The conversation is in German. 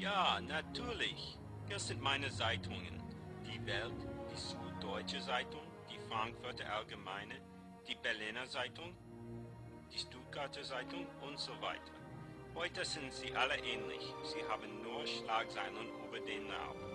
Ja, natürlich. Das sind meine Zeitungen. Die Welt, die Süddeutsche Zeitung, die Frankfurter Allgemeine, die Berliner Zeitung, die Stuttgarter Zeitung und so weiter. Heute sind sie alle ähnlich. Sie haben nur Schlagzeilen über den Namen.